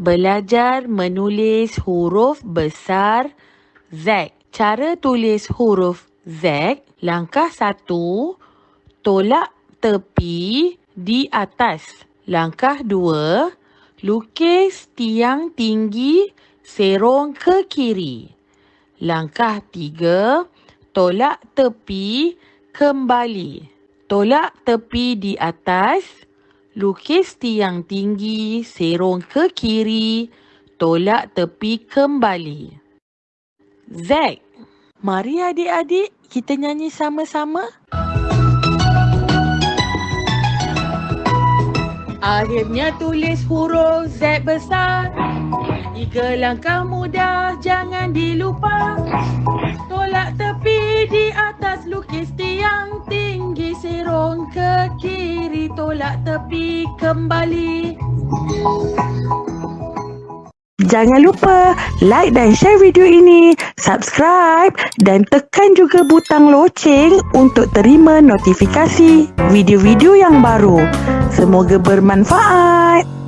Belajar menulis huruf besar Z. Cara tulis huruf Z, langkah satu, tolak tepi di atas. Langkah dua, lukis tiang tinggi serong ke kiri. Langkah tiga, tolak tepi kembali. Tolak tepi di atas. Lukis tiang tinggi, serong ke kiri, tolak tepi kembali. Zack, mari adik-adik kita nyanyi sama-sama. Akhirnya tulis huruf Z besar. Tiga langkah mudah, jangan dilupa. Tolak tepi di atas lukis tiang tinggi ke kiri tolak tepi kembali. Jangan lupa like dan share video ini, subscribe dan tekan juga butang loceng untuk terima notifikasi video-video yang baru. Semoga bermanfaat.